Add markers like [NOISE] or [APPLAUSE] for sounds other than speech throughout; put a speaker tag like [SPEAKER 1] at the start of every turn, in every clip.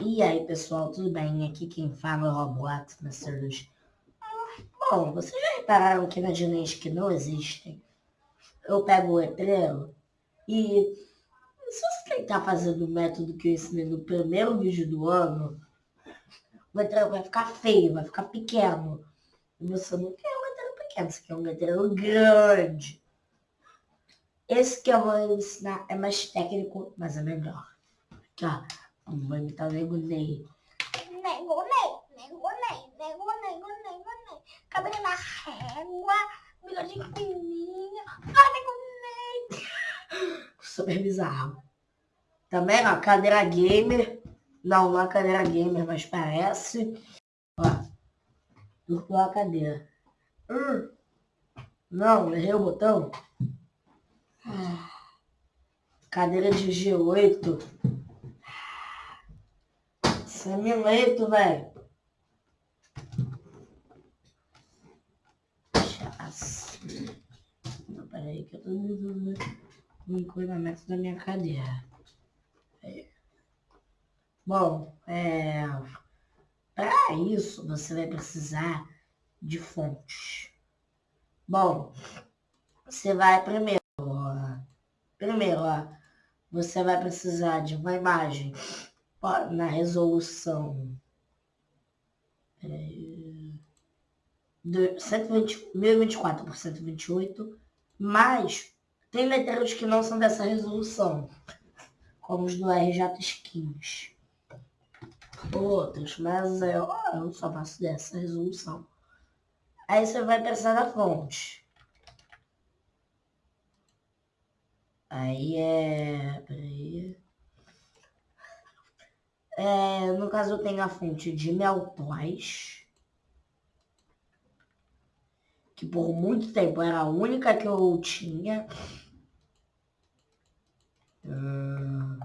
[SPEAKER 1] E aí, pessoal, tudo bem? Aqui quem fala é o Roblox Master 2. Bom, vocês já repararam que nas linhas que não existem, eu pego o letreiro e se você tentar fazer do método que eu ensinei no primeiro vídeo do ano, o letreiro vai ficar feio, vai ficar pequeno. E você não quer um letreiro pequeno, você quer um letreiro grande. Esse que eu vou ensinar é mais técnico, mas é melhor. Aqui, ó. Vou imitar o Nego Ney.
[SPEAKER 2] Nego Ney, Nego Ney, Nego Ney, Nego Ney, Nego Ney. Cabelo na régua, bigodinho fininho. Ah, Nego Ney.
[SPEAKER 1] Super [LAUGHS] bizarro. Também, ó, cadeira gamer. Não, não é cadeira gamer, mas parece. Ó, duplo a cadeira. Hum. Não, errei o botão. Ah. Cadeira de G8. Semileito, velho. Não, peraí que eu tô no encolhimento da minha cadeira. É. Bom, é... Para isso, você vai precisar de fontes. Bom, você vai primeiro, primeiro, ó, você vai precisar de uma imagem na resolução é, 120, 1024 por 128, mas tem letreiros que não são dessa resolução, como os do RJ Skins. Outros, mas eu, eu só faço dessa resolução. Aí você vai precisar da fonte. Aí é... Peraí. É, no caso, eu tenho a fonte de Meltois. Que por muito tempo era a única que eu tinha. Hum.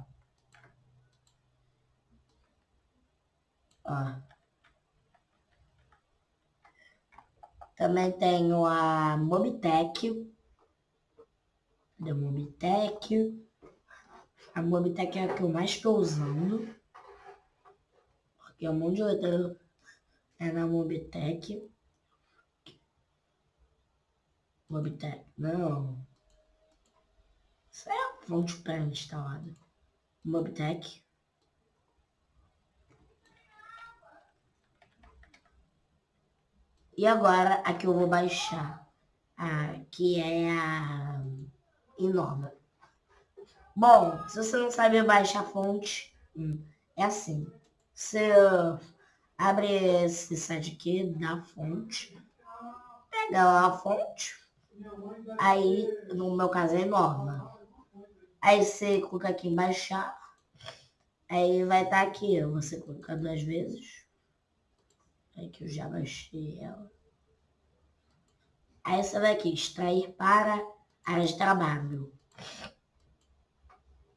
[SPEAKER 1] Também tenho a Mobitech. Da Mobitech. A Mobitech é a que eu mais estou usando que é um monte de letreiro é na Mobitech. Mobitech, não. Isso é a fonte pré-instalada. Mobitech. E agora a que eu vou baixar, a, que é a Inova. Bom, se você não sabe baixar fonte, hum, é assim. Você abre esse site aqui da fonte, pega a fonte, aí no meu caso é norma. Aí você clica aqui em baixar, aí vai estar tá aqui, você clica duas vezes, aí que eu já baixei ela. Aí você vai aqui, extrair para área de trabalho.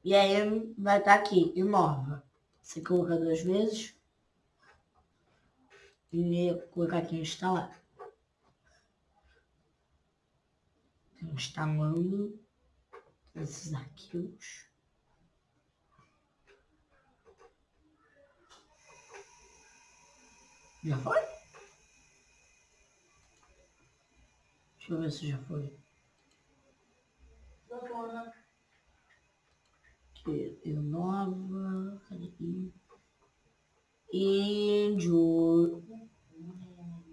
[SPEAKER 1] E aí vai estar tá aqui, inova. Você coloca duas vezes. E colocar aqui instalar. Instalando esses arquivos. Já foi? Deixa eu ver se já foi. Já foi, né? Eu nova, cadê aqui? Índio.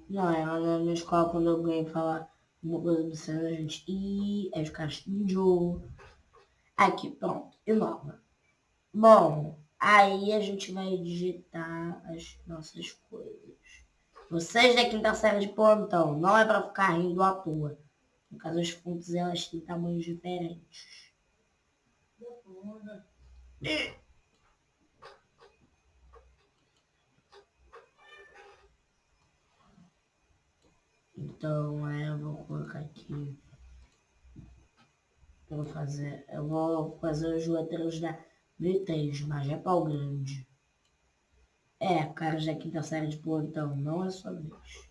[SPEAKER 1] Não, ela na minha escola quando alguém fala uma coisa do céu, a gente. E aí os caras índio. Aqui, pronto, e nova. Bom, aí a gente vai digitar as nossas coisas. Vocês da quinta série de plantão, não é para ficar rindo à toa. No caso, as fontes elas têm tamanhos diferentes. Então, é, eu vou colocar aqui. Eu vou fazer, eu vou fazer os letreiros da V3, mas é pau grande. É, cara, já quinta série de plantão, não é só vez.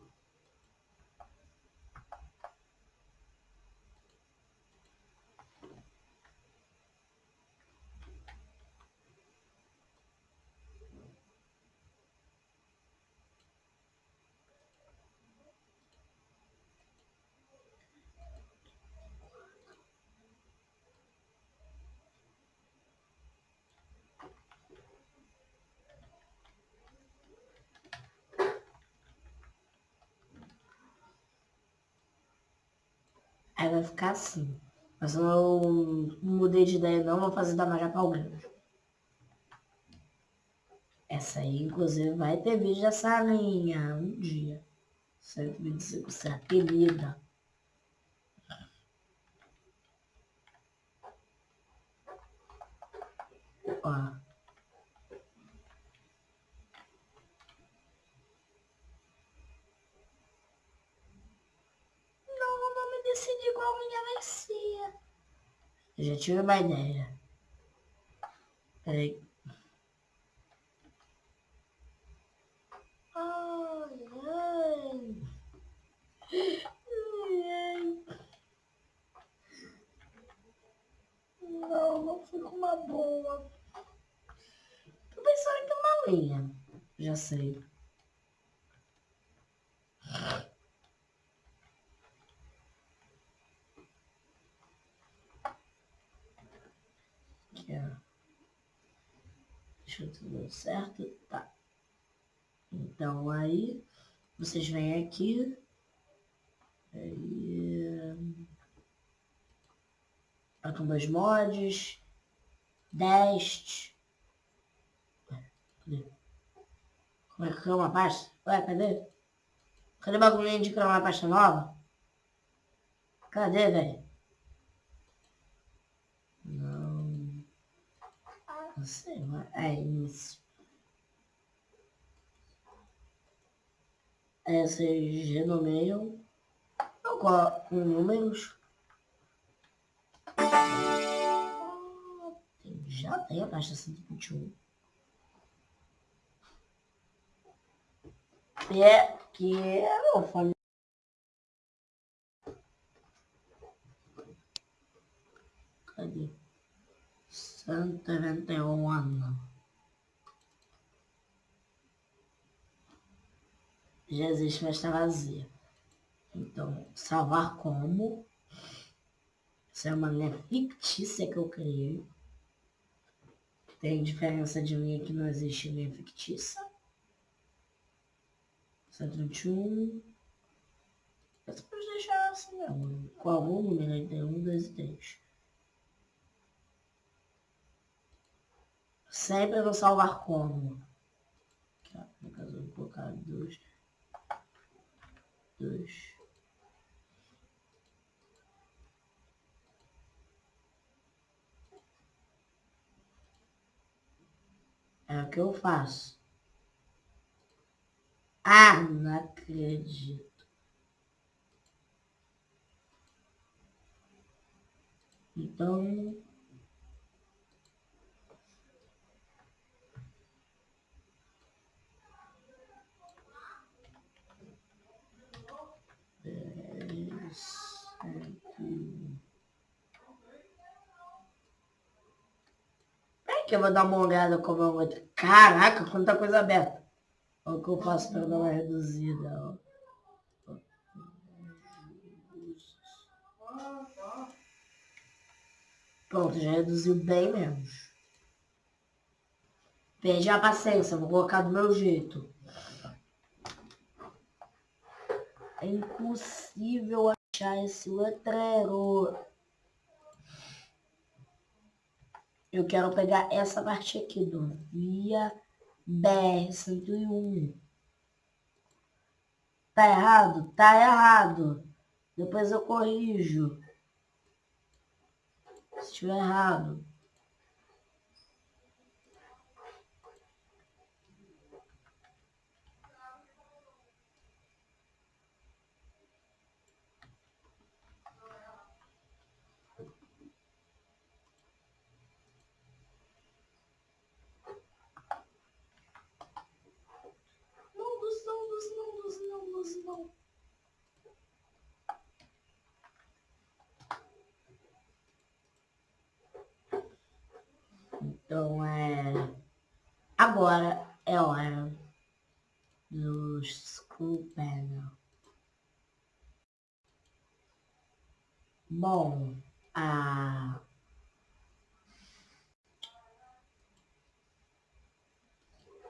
[SPEAKER 1] Aí vai ficar assim. Mas eu não mudei de ideia não, vou fazer da Majapau Grande. Essa aí, inclusive, vai ter vídeo dessa linha um dia. 125, você é apelida. Ó. Não, não me decidi qual vai ser. Eu já tive uma ideia. Peraí. Ai, ai. Ai, ai. Não, não com uma boa. Tô pensando em uma linha. Já sei. Aqui, ó. Tudo certo. Tá. Então aí, vocês vêm aqui. Aí, com dois mods. Dest. Como é que criou uma pasta? Ué, cadê? Cadê o bagulhinho de criar uma pasta nova? Cadê, velho? Não. Sei, mas é isso. É, vocês renomeiam. Eu coloco números. Já tem a pasta 121. E é que é o fone. Cadê? 191 ano. Já existe, mas está vazia. Então, salvar como. Isso é uma linha fictícia que eu criei. Tem diferença de linha que não existe linha fictícia. 121. Você pode deixar assim mesmo. Com algum número entre 1, 2 e 3. Sempre no salvar como. No caso, eu vou colocar 2. 2. É o que eu faço. Ah, não acredito. Então. Que eu vou dar uma olhada como eu vou... Caraca, quanta coisa aberta. Olha o que eu faço para dar uma reduzida. Ó. Pronto, já reduziu bem menos. Perde a paciência, vou colocar do meu jeito. É impossível achar esse letreiro. Eu quero pegar essa parte aqui do Via BR-101. Tá errado? Tá errado. Depois eu corrijo. Se estiver errado. Então é... Agora é hora do Screw Panel. Bom, a...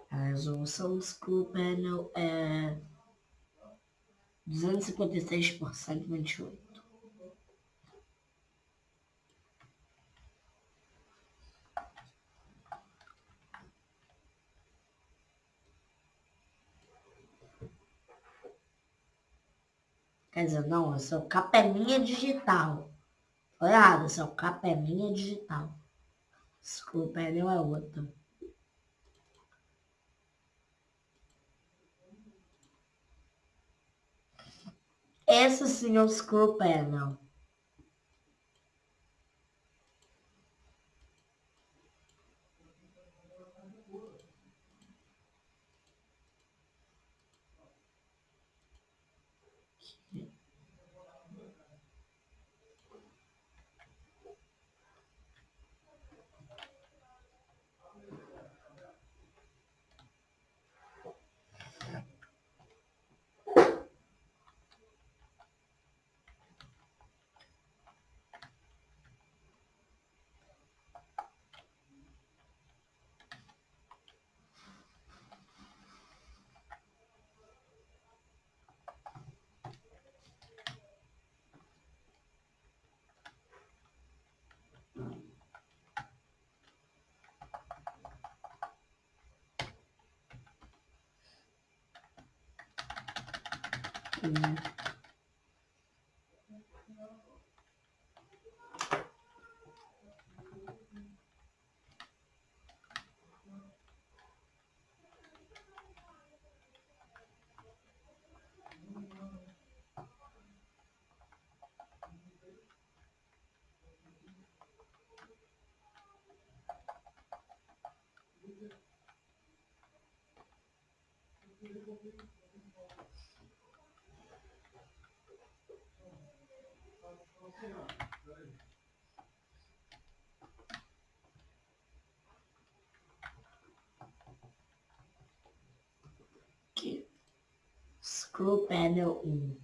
[SPEAKER 1] A resolução do Screw Panel é 256 por 128. Quer dizer, não, é o capelinha digital. Foi errado, esse é o capelinha digital. Screw panel é outro. Esse sim é o screw panel. Hum. Aqui. Screw Panel 1.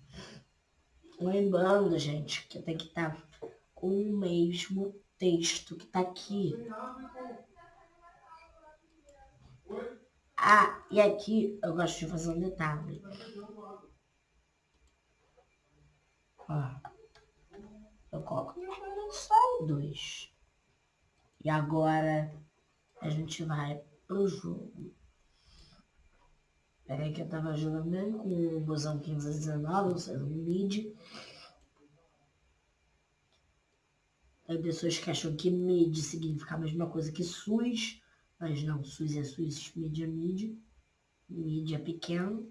[SPEAKER 1] Lembrando, gente, que tem que estar com o mesmo texto que está aqui. Ah, e aqui eu gosto de fazer um detalhe. Ó. Eu coloco só dois. E agora a gente vai pro jogo. Peraí que eu tava jogando com o busão 1519, ou seja, um mid. Tem pessoas que acham que mid significa a mesma coisa que SUS, mas não, SUS é SUS, mid é mid. Mid é pequeno.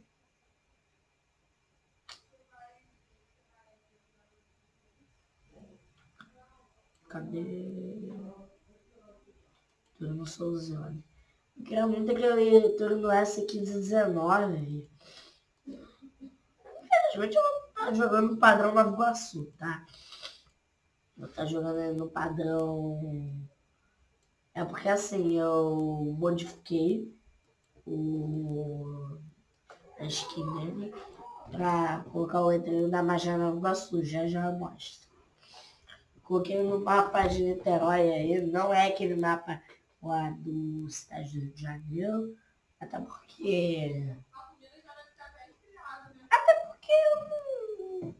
[SPEAKER 1] Cadê? Turno Souzone. Eu queria muito aquele turno S1519. Infelizmente eu vou estar jogando no padrão Nova Iguaçu, tá? Vou estar jogando no padrão... É porque assim, eu modifiquei o... a skin dele pra colocar o letreiro da Magia Nova Iguaçu. Já já mostro. Coloquei no mapa de Niterói aí, não é aquele mapa lá do Rio de Janeiro, até porque... Até porque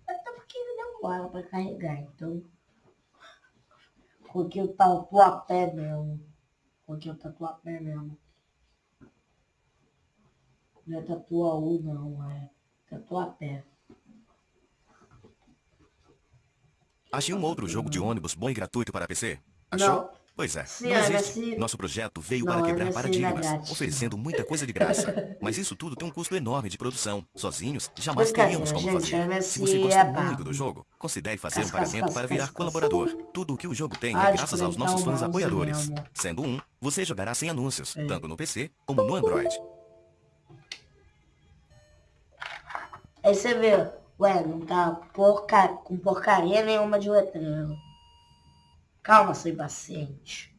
[SPEAKER 1] Até porque demora pra carregar, então... Coloquei o tatuapé mesmo. Coloquei o tatuapé mesmo. Não é tatuaú não, é tatuapé.
[SPEAKER 3] Achei um outro jogo de ônibus bom e gratuito para PC? Achou?
[SPEAKER 1] Não.
[SPEAKER 3] Pois é, não existe. Nosso projeto veio para quebrar paradigmas, oferecendo muita coisa de graça. Mas isso tudo tem um custo enorme de produção. Sozinhos, jamais teríamos como fazer. Se você gosta
[SPEAKER 1] é
[SPEAKER 3] muito do jogo, considere fazer um pagamento para virar colaborador. Tudo o que o jogo tem é graças aos nossos
[SPEAKER 1] o
[SPEAKER 3] fãs apoiadores. Sendo um, você jogará sem anúncios,
[SPEAKER 1] É.
[SPEAKER 3] tanto no PC como no Android.
[SPEAKER 1] Aí você vê, ué, não tá porca... com porcaria nenhuma de letreiro. Calma, seu impaciente.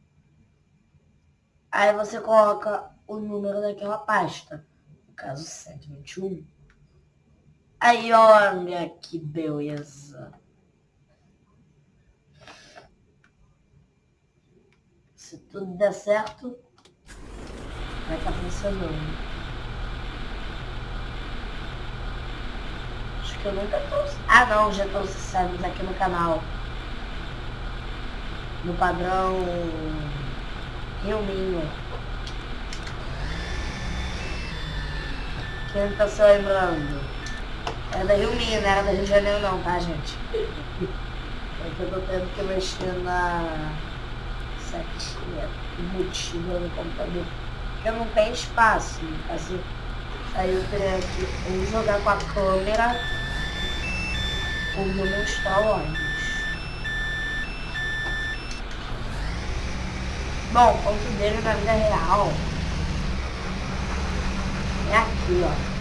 [SPEAKER 1] Aí você coloca o número daquela pasta. No caso, 121. Aí, olha que beleza. Se tudo der certo, vai estar tá funcionando. Acho que eu nunca trouxe. Ah não, já trouxe séries aqui no canal. No padrão Rio Minho. Quem tá se lembrando? Era da Rio Minho, não era da Rio de Janeiro não, tá gente? É que eu tô tendo que mexer na setinha embutida no computador. Porque não tem espaço. Assim, aí eu teria que jogar com a câmera ou demonstrar o ônibus. Bom, o ponto dele na vida real é aqui, ó.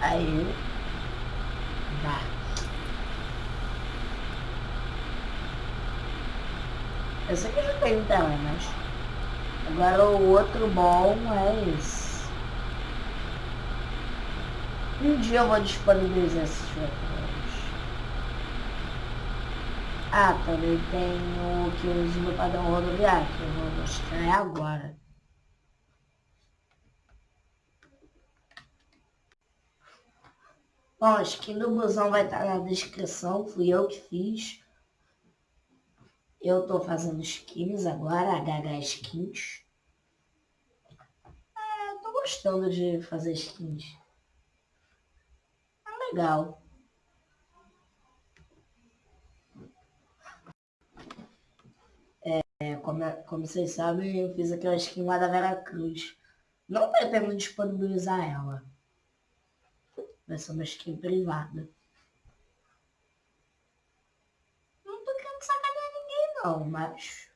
[SPEAKER 1] Aí. Dá. Eu sei que já tenho tela, mas... Agora o outro bom é esse. Um dia eu vou disponibilizar esses outros. Ah, também tem o que uso no padrão rodoviário, que eu vou mostrar agora. Bom, a skin do busão vai estar na descrição, fui eu que fiz. Eu tô fazendo skins agora, HH Skins. É, tô gostando de fazer skins. É legal. É, como, como vocês sabem, eu fiz aquela skin lá da Vera Cruz. Não pretendo disponibilizar ela. Vai ser uma skin privada. Não tô querendo sacanear ninguém não, mas...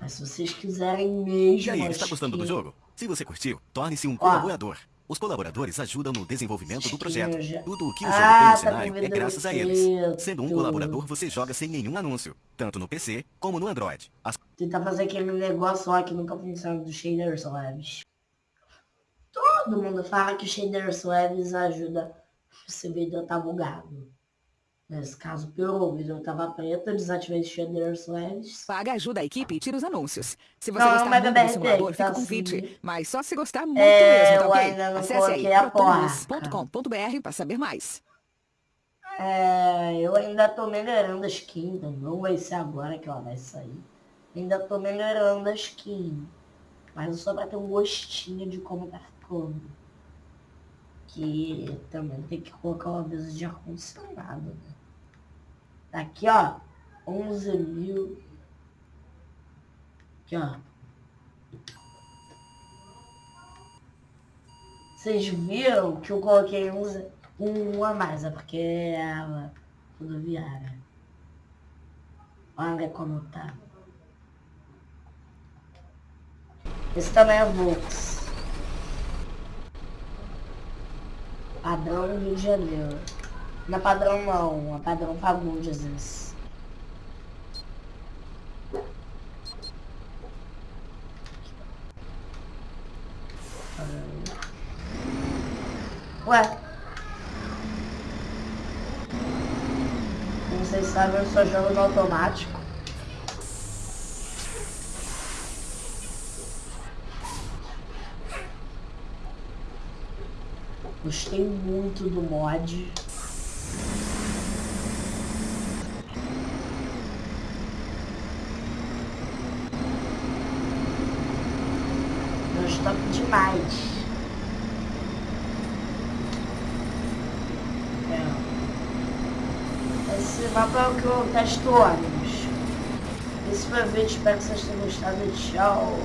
[SPEAKER 1] Mas se vocês quiserem mesmo...
[SPEAKER 3] E aí, está gostando do jogo? Se você curtiu, torne-se um colaborador. Os colaboradores ajudam no desenvolvimento do projeto. Tudo o que o jogo ah, tem no tá cenário é graças a eles. Sendo um colaborador, você joga sem nenhum anúncio, tanto no PC como no Android. As...
[SPEAKER 1] Tentar fazer aquele negócio lá que nunca funciona do Shaders Labs. Todo mundo fala que o shader Swaves ajuda se o vídeo tá bugado. Nesse caso, piorou, o vídeo tava preto, desativei o shader Swaves.
[SPEAKER 4] Paga ajuda a equipe e tira os anúncios. Se você não, gostar muito do simulador, fica tá com assim. Mas só se gostar muito é, mesmo, tá ok? Acesse aí, protonus.com.br para saber mais.
[SPEAKER 1] É, eu ainda tô melhorando a skin, não vai ser agora que ela vai sair. Ainda tô melhorando a skin. Mas só pra ter um gostinho de como tá ficando. Que também tem que colocar uma mesa de ar-condicionado, né? Aqui, ó. 11 mil. Aqui, ó. Vocês viram que eu coloquei um, um a mais, é porque é a rodoviária. Olha como tá. Esse também é Vox. Padrão Rio de Janeiro. É padrão não, é padrão Fagundes. Ué. Como vocês sabem, eu só jogo no automático. Gostei muito do mod. Gostei demais. O que eu testo ônibus. Esse foi o vídeo, espero que vocês tenham gostado. Tchau.